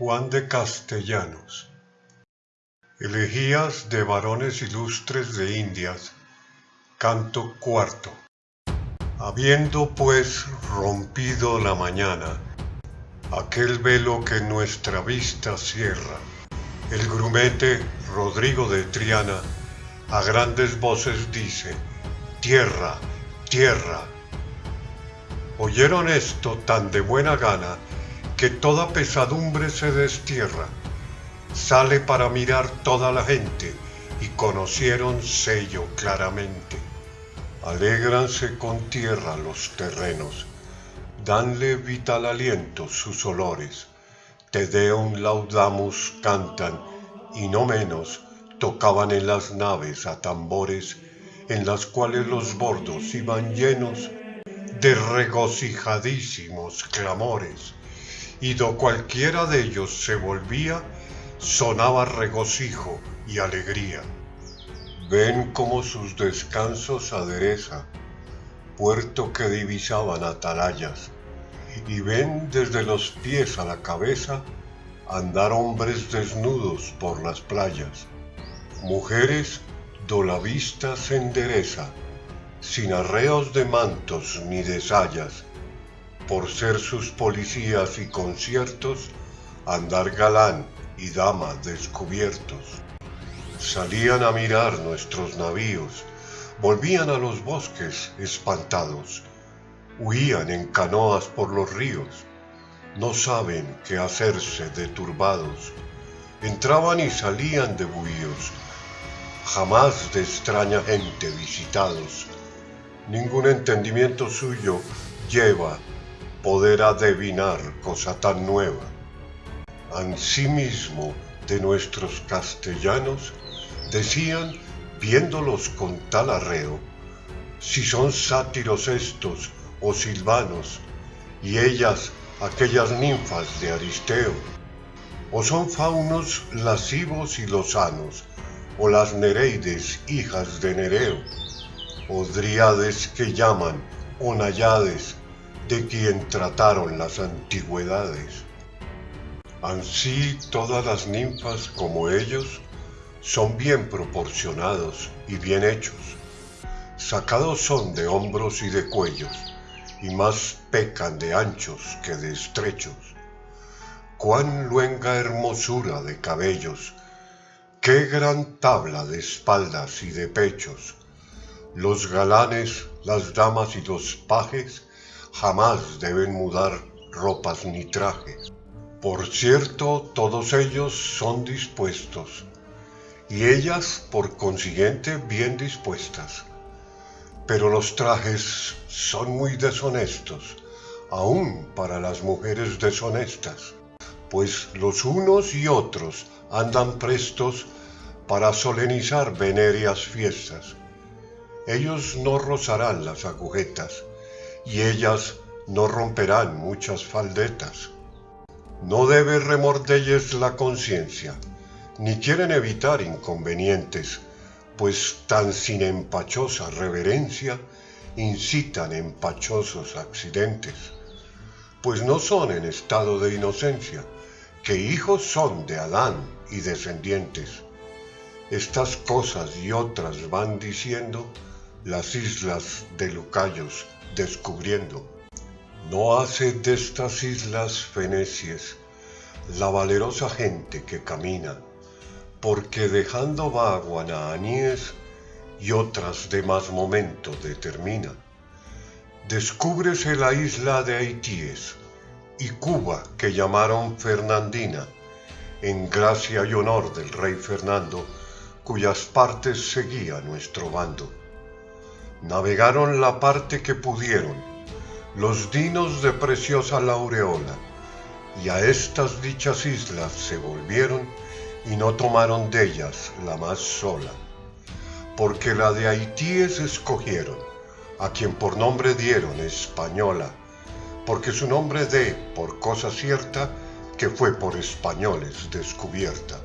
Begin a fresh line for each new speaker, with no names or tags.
Juan de Castellanos. Elegías de varones ilustres de Indias. Canto cuarto. Habiendo pues rompido la mañana Aquel velo que nuestra vista cierra El grumete Rodrigo de Triana A grandes voces dice Tierra, tierra Oyeron esto tan de buena gana que toda pesadumbre se destierra. Sale para mirar toda la gente y conocieron sello claramente. Alégranse con tierra los terrenos, danle vital aliento sus olores. Te Deum laudamus cantan y no menos tocaban en las naves a tambores en las cuales los bordos iban llenos de regocijadísimos clamores y do cualquiera de ellos se volvía, sonaba regocijo y alegría. Ven como sus descansos adereza, puerto que divisaban atalayas, y ven desde los pies a la cabeza andar hombres desnudos por las playas, mujeres do la vista se endereza, sin arreos de mantos ni de sayas, por ser sus policías y conciertos, andar galán y dama descubiertos. Salían a mirar nuestros navíos, volvían a los bosques espantados, huían en canoas por los ríos, no saben qué hacerse de turbados, entraban y salían de buíos, jamás de extraña gente visitados, ningún entendimiento suyo lleva poder adivinar cosa tan nueva. Ansimismo de nuestros castellanos decían, viéndolos con tal arreo, si son sátiros estos o silvanos, y ellas aquellas ninfas de Aristeo, o son faunos lascivos y lozanos, o las Nereides hijas de Nereo, o dríades que llaman, o nayades, de quien trataron las antigüedades. Ansí todas las ninfas como ellos son bien proporcionados y bien hechos. Sacados son de hombros y de cuellos, y más pecan de anchos que de estrechos. Cuán luenga hermosura de cabellos, qué gran tabla de espaldas y de pechos. Los galanes, las damas y los pajes jamás deben mudar ropas ni trajes. Por cierto, todos ellos son dispuestos, y ellas, por consiguiente, bien dispuestas. Pero los trajes son muy deshonestos, aun para las mujeres deshonestas, pues los unos y otros andan prestos para solenizar venéreas fiestas. Ellos no rozarán las agujetas, y ellas no romperán muchas faldetas. No debe remordelles la conciencia, ni quieren evitar inconvenientes, pues tan sin empachosa reverencia incitan empachosos accidentes, pues no son en estado de inocencia, que hijos son de Adán y descendientes. Estas cosas y otras van diciendo las islas de Lucayos descubriendo. No hace de estas islas fenecias la valerosa gente que camina, porque dejando vago a Nahaníes y otras de más momento determina. Descúbrese la isla de Haitíes y Cuba que llamaron Fernandina, en gracia y honor del rey Fernando, cuyas partes seguía nuestro bando navegaron la parte que pudieron, los dinos de preciosa laureola, y a estas dichas islas se volvieron y no tomaron de ellas la más sola, porque la de Haitíes escogieron, a quien por nombre dieron española, porque su nombre de, por cosa cierta, que fue por españoles descubierta.